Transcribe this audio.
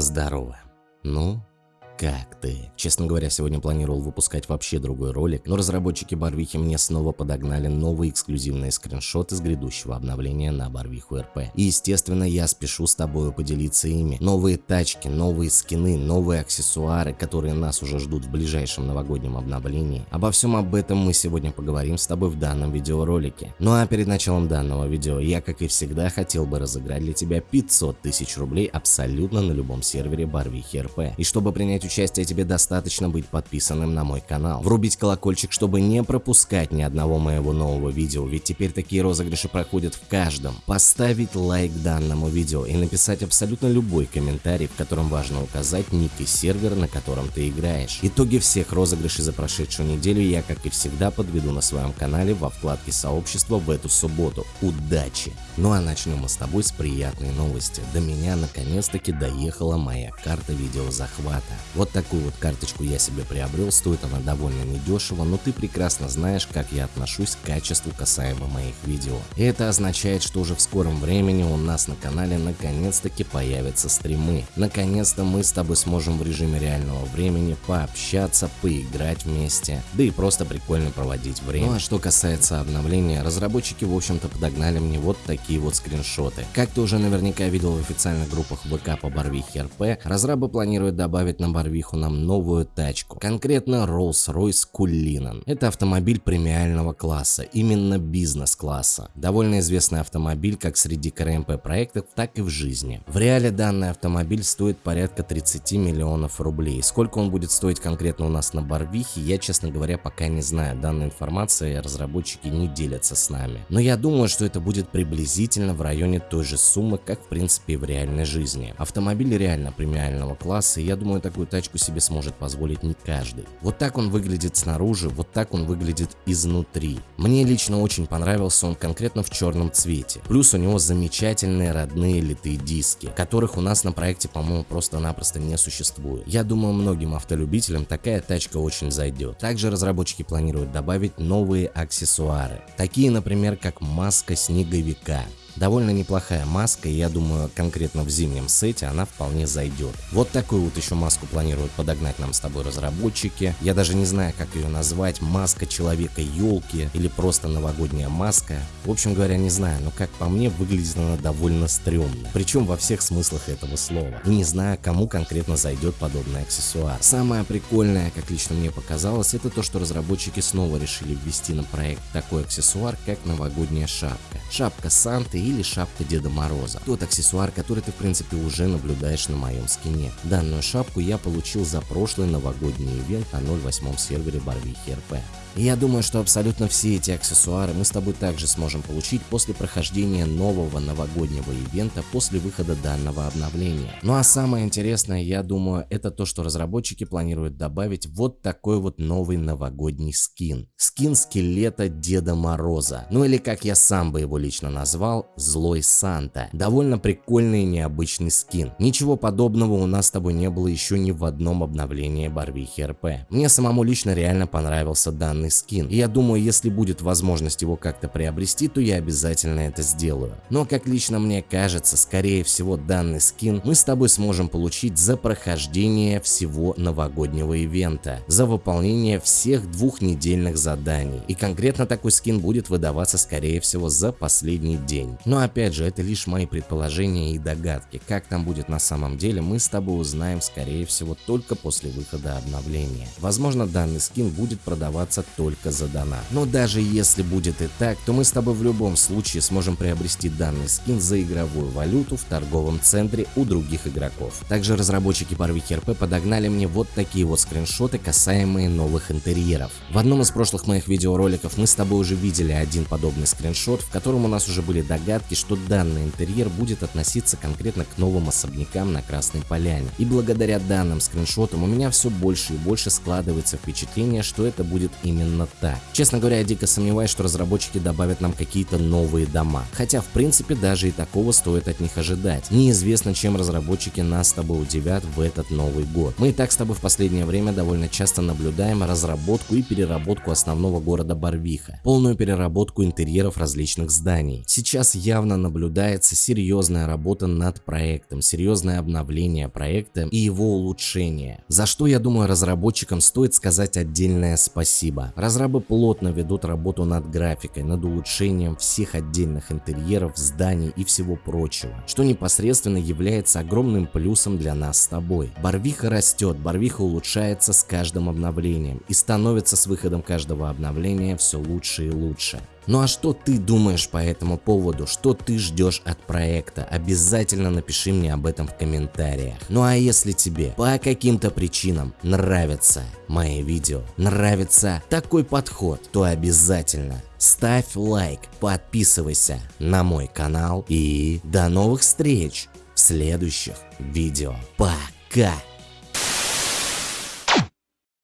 Здорово. Ну, как ты? Честно говоря, сегодня планировал выпускать вообще другой ролик, но разработчики Барвихи мне снова подогнали новые эксклюзивные скриншоты с грядущего обновления на Барвиху РП. И естественно, я спешу с тобой поделиться ими. Новые тачки, новые скины, новые аксессуары, которые нас уже ждут в ближайшем новогоднем обновлении. Обо всем об этом мы сегодня поговорим с тобой в данном видеоролике. Ну а перед началом данного видео я, как и всегда, хотел бы разыграть для тебя 500 тысяч рублей абсолютно на любом сервере Барвихи РП. И чтобы принять участие тебе достаточно быть подписанным на мой канал. Врубить колокольчик, чтобы не пропускать ни одного моего нового видео, ведь теперь такие розыгрыши проходят в каждом. Поставить лайк данному видео и написать абсолютно любой комментарий, в котором важно указать ник и сервер, на котором ты играешь. Итоги всех розыгрышей за прошедшую неделю я, как и всегда, подведу на своем канале во вкладке сообщества в эту субботу. Удачи! Ну а начнем мы с тобой с приятной новости. До меня наконец-таки доехала моя карта видеозахвата. Вот такую вот карточку я себе приобрел, стоит она довольно недешево, но ты прекрасно знаешь, как я отношусь к качеству касаемо моих видео. И это означает, что уже в скором времени у нас на канале наконец-таки появятся стримы. Наконец-то мы с тобой сможем в режиме реального времени пообщаться, поиграть вместе, да и просто прикольно проводить время. Ну а что касается обновления, разработчики в общем-то подогнали мне вот такие вот скриншоты. Как ты уже наверняка видел в официальных группах ВК по Барвихе РП, разрабы планируют добавить на Барвихе Барвиху нам новую тачку, конкретно Rolls-Royce Cullinan. Это автомобиль премиального класса, именно бизнес-класса. Довольно известный автомобиль как среди КРМП проектов, так и в жизни. В реале данный автомобиль стоит порядка 30 миллионов рублей. Сколько он будет стоить конкретно у нас на Барвихе, я честно говоря пока не знаю. Данной информацией разработчики не делятся с нами. Но я думаю, что это будет приблизительно в районе той же суммы, как в принципе в реальной жизни. Автомобиль реально премиального класса, и я думаю такую тачку себе сможет позволить не каждый. Вот так он выглядит снаружи, вот так он выглядит изнутри. Мне лично очень понравился он конкретно в черном цвете. Плюс у него замечательные родные литые диски, которых у нас на проекте, по-моему, просто-напросто не существует. Я думаю, многим автолюбителям такая тачка очень зайдет. Также разработчики планируют добавить новые аксессуары, такие, например, как маска снеговика. Довольно неплохая маска, и я думаю, конкретно в зимнем сете она вполне зайдет. Вот такую вот еще маску планируют подогнать нам с тобой разработчики. Я даже не знаю, как ее назвать, маска человека-елки или просто новогодняя маска. В общем говоря, не знаю, но как по мне, выглядит она довольно стрёмно. Причем во всех смыслах этого слова. И не знаю, кому конкретно зайдет подобный аксессуар. Самое прикольное, как лично мне показалось, это то, что разработчики снова решили ввести на проект такой аксессуар, как новогодняя шапка. Шапка Санты или шапка Деда Мороза. Тот аксессуар, который ты в принципе уже наблюдаешь на моем скине. Данную шапку я получил за прошлый новогодний ивент на 08 сервере Барвихи РП. Я думаю, что абсолютно все эти аксессуары мы с тобой также сможем получить после прохождения нового новогоднего ивента после выхода данного обновления. Ну а самое интересное, я думаю, это то, что разработчики планируют добавить вот такой вот новый новогодний скин. Скин скелета Деда Мороза. Ну или как я сам бы его лично назвал, Злой Санта. Довольно прикольный и необычный скин. Ничего подобного у нас с тобой не было еще ни в одном обновлении Барвихи РП. Мне самому лично реально понравился данный скин. И я думаю, если будет возможность его как-то приобрести, то я обязательно это сделаю. Но как лично мне кажется, скорее всего данный скин мы с тобой сможем получить за прохождение всего новогоднего ивента, за выполнение всех двухнедельных заданий. И конкретно такой скин будет выдаваться скорее всего за последний день. Но опять же, это лишь мои предположения и догадки. Как там будет на самом деле, мы с тобой узнаем скорее всего только после выхода обновления. Возможно данный скин будет продаваться только за донат. Но даже если будет и так, то мы с тобой в любом случае сможем приобрести данный скин за игровую валюту в торговом центре у других игроков. Также разработчики Барвихи РП подогнали мне вот такие вот скриншоты, касаемые новых интерьеров. В одном из прошлых моих видеороликов мы с тобой уже видели один подобный скриншот, в котором у нас уже были догадки, что данный интерьер будет относиться конкретно к новым особнякам на Красной Поляне. И благодаря данным скриншотам у меня все больше и больше складывается впечатление, что это будет именно так. Честно говоря, я дико сомневаюсь, что разработчики добавят нам какие-то новые дома. Хотя, в принципе, даже и такого стоит от них ожидать. Неизвестно, чем разработчики нас с тобой удивят в этот Новый год. Мы и так с тобой в последнее время довольно часто наблюдаем разработку и переработку основного города Барвиха, полную переработку интерьеров различных зданий. Сейчас явно наблюдается серьезная работа над проектом, серьезное обновление проекта и его улучшение. За что, я думаю, разработчикам стоит сказать отдельное спасибо. Разрабы плотно ведут работу над графикой, над улучшением всех отдельных интерьеров, зданий и всего прочего, что непосредственно является огромным плюсом для нас с тобой. Барвиха растет, Барвиха улучшается с каждым обновлением и становится с выходом каждого обновления все лучше и лучше. Ну а что ты думаешь по этому поводу? Что ты ждешь от проекта? Обязательно напиши мне об этом в комментариях. Ну а если тебе по каким-то причинам нравятся мои видео, нравится такой подход, то обязательно ставь лайк, подписывайся на мой канал и до новых встреч в следующих видео. Пока!